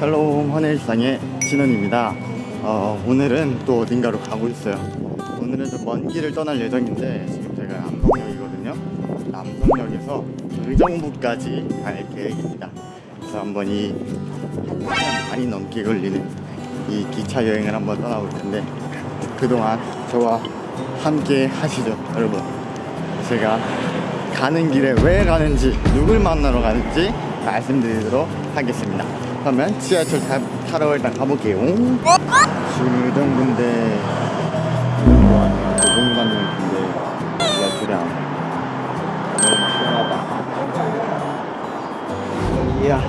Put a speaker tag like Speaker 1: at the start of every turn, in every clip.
Speaker 1: 한일상의 진원입니다. 어, 오늘은 또 어딘가로 가고 있어요. 오늘은 좀 먼 길을 떠날 예정인데 지금 제가 남성역이거든요. 남성역에서 의정부까지 갈 계획입니다. 그래서 한번 이 1시간 반이 넘게 걸리는 이 기차 여행을 한번 떠나볼 텐데 그동안 저와 함께 하시죠, 여러분. 제가 가는 길에 왜 가는지 누굴 만나러 가는지 말씀드리도록 하겠습니다 그러면 지하철 타, 타러 일단 가볼게요. 지금 도봉 가는 길인데 지하철이 안 너무 이야.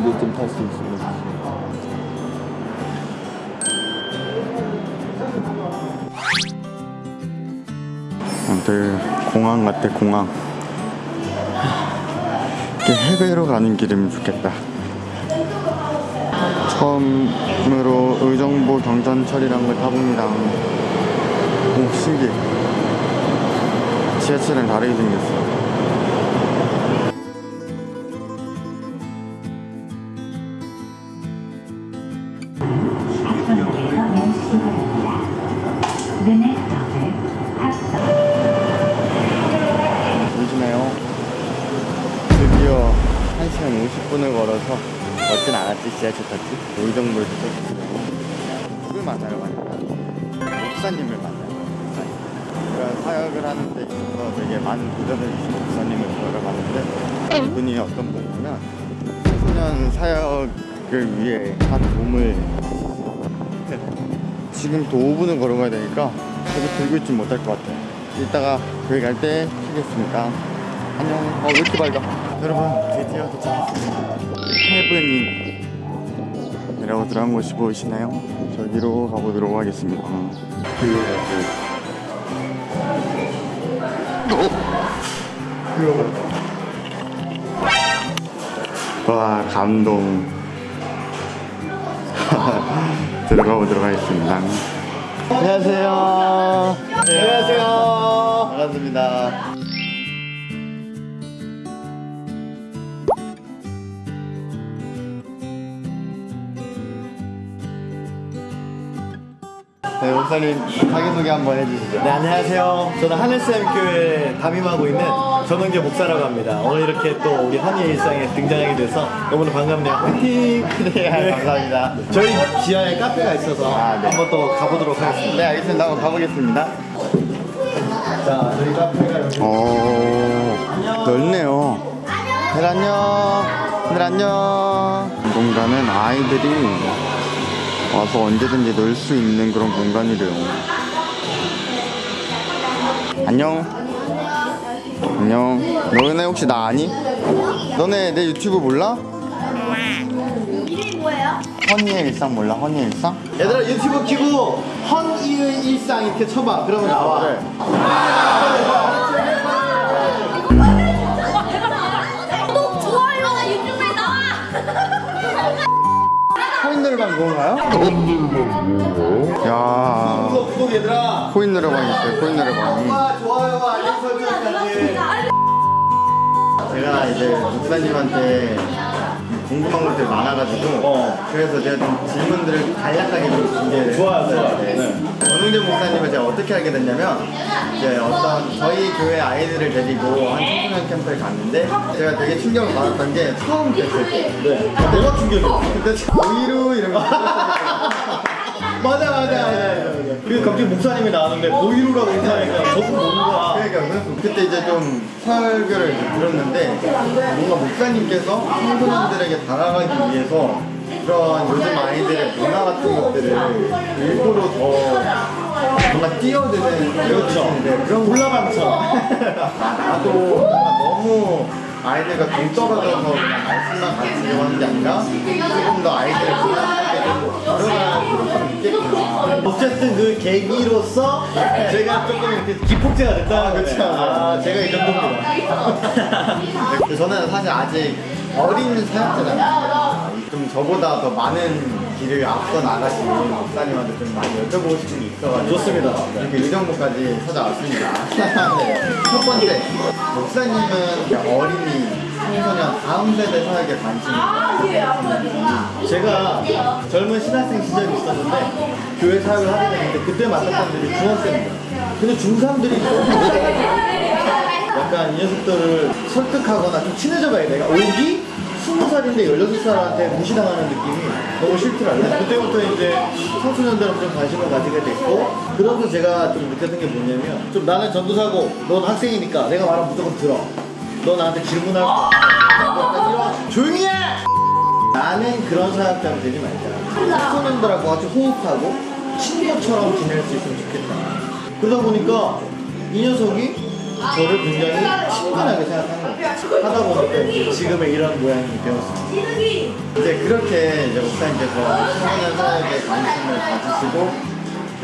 Speaker 1: 이제 좀 탈 수 있으면 아무튼 공항 같아 공항 해외로 가는 길이면 좋겠다. 처음으로 의정부 경전철이란 걸 타봅니다 오 신기해 지하철이랑 다르게 생겼어 1시간 50분을 걸어서 걷진 않았지. 지하철 탔지. 의정부에서 누굴 만나러 가니까 목사님을 만나요. 제가 사역을 하는 데 있어서 되게 많은 도전을 주신 목사님을 들어가봤는데 이분이 어떤 분이냐면 청소년 사역을 위해 한 몸을 지금 또 5분을 걸어가야 되니까 계속 들고 있지 못할 것 같아요. 이따가 거기 갈때 키겠습니다 안녕 어 왜 이렇게 밝아 여러분 드디어 도착했습니다 헤븐이라고 들어간 곳이 보이시나요? 저기로 가보도록 하겠습니다 와 감동 들어가 보도록 하겠습니다. 안녕하세요. 안녕하세요. 반갑습니다. 네, 목사님 자기소개 한번 해주시죠.
Speaker 2: 네 안녕하세요. 저는 하늘샘교회 담임하고 있는 전원계 목사라고 합니다. 오늘 이렇게 또 우리 한의 일상에 등장하게 돼서 너무나 반갑네요. 화이팅!
Speaker 1: 네, 감사합니다.
Speaker 2: 저희 지하에 카페가 있어서
Speaker 1: 아, 네.
Speaker 2: 한번 또 가보도록 하겠습니다.
Speaker 1: 네, 알겠습니다. 한번 가보겠습니다.
Speaker 2: 자 저희 카페가 여기
Speaker 1: 오, 넓네요. 들 안녕. 들 안녕. 이 공간은 아이들이 와서 언제든지 놀 수 있는 그런 공간이래요. 안녕. 안녕. 너네 혹시 나 아니? 너네 내 유튜브 몰라?
Speaker 3: 이름이 뭐예요?
Speaker 1: 허니의 일상 몰라? 허니의 일상?
Speaker 2: 얘들아 유튜브 키고 헌이의 일상 이렇게 쳐봐. 그러면 나와.
Speaker 1: 그래. 코인 노래방 그건가요? 야
Speaker 2: 구독 구독 얘들아.
Speaker 1: 코인 노래방 있어요 코인 노래방이
Speaker 2: 아 좋아요와 알림 설정까지.
Speaker 1: 제가 이제 목사님한테 궁금한 것들이 많아가지고
Speaker 2: 어.
Speaker 1: 그래서 제가 좀 질문들을 간략하게 좀 준비를
Speaker 2: 좋아요, 좋아요.
Speaker 1: 했어요.
Speaker 2: 네.
Speaker 1: 전웅재 목사님을 제가 어떻게 알게 됐냐면 이제 어떤 저희 교회 아이들을 데리고 한 청소년 캠프에 갔는데 제가 되게 충격을 받았던 게 처음 뵀을 때
Speaker 2: 네. 뭐가 충격이야?
Speaker 1: 그때 보이루 이런 거
Speaker 2: 맞아 맞아. 맞아. 그리고 갑자기 목사님이 나왔는데 보이루라고 인사하니까. 저도 뭔가
Speaker 1: 그러니까 그때 이제 좀 설교를 들었는데 뭔가 목사님께서 청소년들에게 다가가기 위해서 그런 요즘 아이들의 문화 같은 것들을 일부러 더 뭔가 뛰어드는 뛰어드는데 그런
Speaker 2: 올라감처럼.
Speaker 1: 나도 뭔가 너무 아이들과 동떨어져서 말씀만 가르치려고 하는 게 아니라 조금 더 아이들을 생각하게 되고
Speaker 2: 어쨌든 그 계기로서 제가 조금 이렇게 기폭제가 됐다는 거죠.
Speaker 1: 그쵸.
Speaker 2: 아, 제가 이 정도입니다.
Speaker 1: 근데 저는 사실 아직 어린 사역자잖아요. 좀 저보다 더 많은 길을 앞서 나가신 목사님한테 좀 많이 여쭤보고 싶은 게 있어가지고
Speaker 2: 좋습니다.
Speaker 1: 이렇게 의정부까지 찾아왔습니다. 네. 첫 번째, 목사님은 어린이 청소년 다음 세대 사역에 관심이 있어요.
Speaker 2: 제가 젊은 신학생 시절이 있었는데 교회 사역을 하게 됐는데 그때 만났던 분들이 중학생입니다. 근데 중3들이 너무 약간 이 녀석들을 설득하거나 좀 친해져 봐야 돼. 내가 오기? 스무 살인데 16살한테 무시당하는 느낌이 너무 싫더라고요. 그때부터 이제 청소년들한테 좀 관심을 가지게 됐고, 그러면서 제가 좀 느꼈던 게 뭐냐면, 좀 나는 전도사고, 넌 학생이니까 내가 말하면 무조건 들어. 너 나한테 질문할 거. 약간 이런, 조용히 해! 나는 그런 사역자가 되지 말자. 청소년들하고 같이 호흡하고 친구처럼 지낼 수 있으면 좋겠다. 그러다 보니까 이 녀석이 저를 굉장히 친근하게 생각하는 거예요. 하다 보니까 지금의 이런 모양이 되었습니다.
Speaker 1: 이제 그렇게 이제 목사님께서 청소년 사역에 관심을 가지시고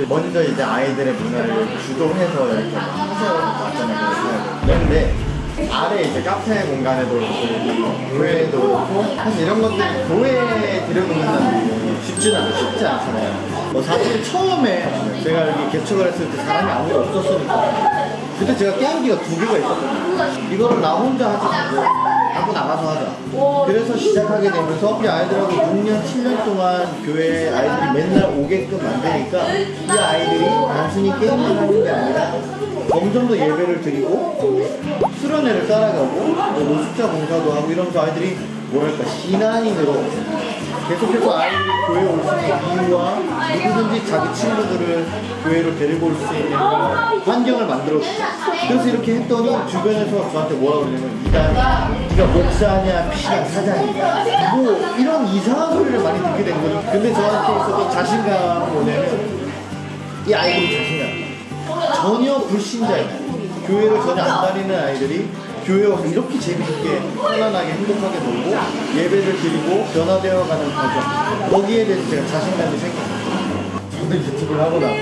Speaker 1: 먼저 이제 아이들의 문화를 주도해서 이렇게 하세요 왔잖아요. 그런데 아래 이제 카페 공간에도 그렇고 교회에도 그렇고 사실 이런 것들이 교회에 들여놓는다는 게 쉽지는 않, 쉽지 않잖아요.
Speaker 2: 뭐 사실 처음에 제가 여기 개척을 했을 때 사람이 아무도 없었으니까 그때 제가 게임기가 두 개가 있었거든요. 이거를 나 혼자 하지 말고 갖고 나가서 하자. 그래서 시작하게 되면서 이 아이들하고 6년, 7년 동안 교회에 아이들이 맨날 오게끔 만드니까 이 아이들이 단순히 게임만 하는 게 아니라 점점 더 예배를 드리고 수련회를 따라가고 뭐 노숙자 봉사도 하고 이러면서 아이들이 뭐랄까 신앙인으로 계속해서 아이들이 교회에 올 수 있는 이유와 누구든지 자기 친구들을 교회로 데리고 올 수 있는 환경을 만들어주죠. 그래서 이렇게 했더니 주변에서 저한테 뭐라 그러냐면 이단 네가 목사냐 피시냐 사장이냐 뭐 이런 이상한 소리를 많이 듣게 된 거죠. 근데 저한테 있어서 자신감은 뭐냐면 이 아이들이 자신감 전혀 불신자예요. 교회를 전혀 안 다니는 아이들이 교회 와서 이렇게 재밌게 편안하게 행복하게 놀고 예배를 드리고 변화되어 가는 과정 거기에 대해서 제가 자신감이 생겼어요.
Speaker 1: 저도 유튜브를 하고 나서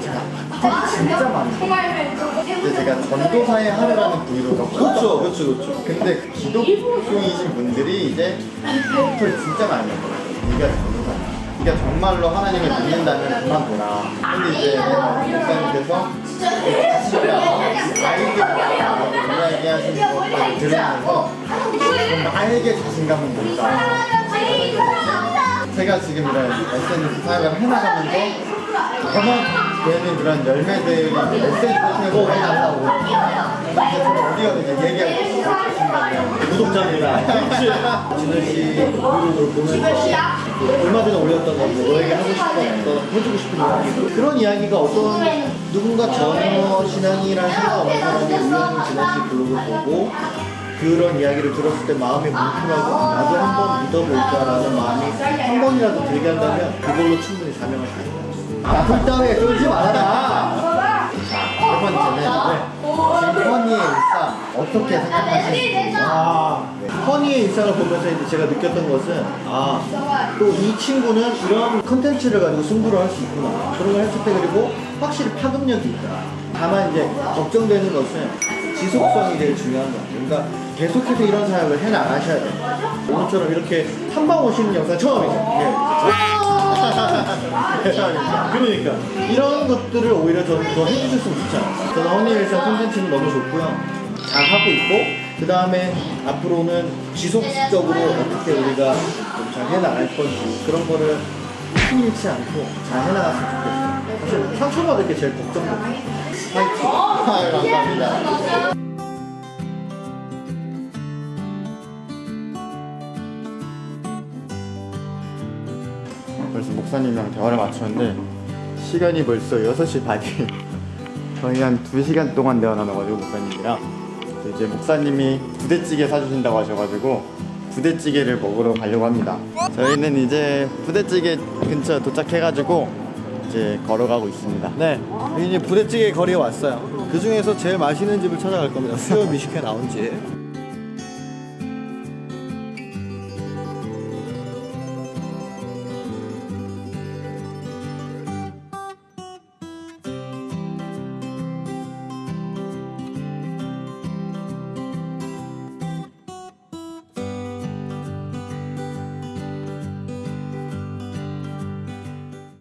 Speaker 1: 제가 진짜 많아요. 근데 제가 전도사의 하루라는 브이로그가
Speaker 2: 그렇죠, 그렇죠, 그렇죠.
Speaker 1: 근데 그 기독교이신 분들이 이제 팁을 진짜 많이 넣어요. 네가 전도사야. 네가 정말로 하나님을 믿는다면 그만둬라. 근데 이제 목사님께서 아이들 이야기하시는 것들을 들으면서 나에게 자신감은 뭘까? 제가 지금 이런 SNS 사역을 해나가면서 저만 되는 그런 열매들이 메시지를 통해서 많이 나오고 그래서 어디 가서 이제 얘기하고.
Speaker 2: 구독자입니다. 진우 씨 브이로그를 보면서 얼마 전에 올렸던 건데 너에게 하고 싶었던 해주고 싶은 이야기 그런 이야기가 어떤 누군가 전혀 신앙이라는 생각 없는 사람이 우연히 진우 씨 블로그를 보고 그런 이야기를 들었을 때 마음이 뭉클하고 나도 한번 믿어볼까라는 마음이 한 번이라도 들게 한다면 그걸로 충분히 사명을 다하는 거죠. 나쁜 따위에 쫄지 말아라.
Speaker 1: 세 번째는 지금 허니의 일상 어떻게 생각하시는지
Speaker 2: 아, 허니의 일상을 보면서 이제 제가 느꼈던 것은 아, 또 이 친구는 이런 컨텐츠를 가지고 승부를 할 수 있구나. 그런 걸 했을 때 그리고 확실히 파급력이 있다. 다만 이제 걱정되는 것은 지속성이 제일 중요한 것 같아요. 그러니까 계속해서 이런 사역을 해 나가셔야 돼요. 오늘처럼 이렇게 탐방 오시는 영상 처음이죠. 네. 그러니까 이런 것들을 오히려 더 해주셨으면 좋지 않아요. 저는 허니일상 콘텐츠는 너무 좋고요. 잘 하고 있고 그 다음에 앞으로는 지속적으로 어떻게 우리가 좀 잘 해나갈 건지 그런 거를 힘 잃지 않고 잘 해나갔으면 좋겠어요. 사실 상처받을 게 제일 걱정돼요. 파이팅.
Speaker 1: 아유, 감사합니다. 벌써 목사님이랑 대화를 마쳤는데 시간이 벌써 6시 반이에요. 거의 한 2시간 동안 대화 나눠가지고 목사님이랑 이제 목사님이 부대찌개 사주신다고 하셔가지고 부대찌개를 먹으러 가려고 합니다. 저희는 이제 부대찌개 근처 도착해가지고 이제 걸어가고 있습니다.
Speaker 2: 네, 이제 부대찌개 거리에 왔어요. 그 중에서 제일 맛있는 집을 찾아갈 겁니다. 수요 미식회 나온 집.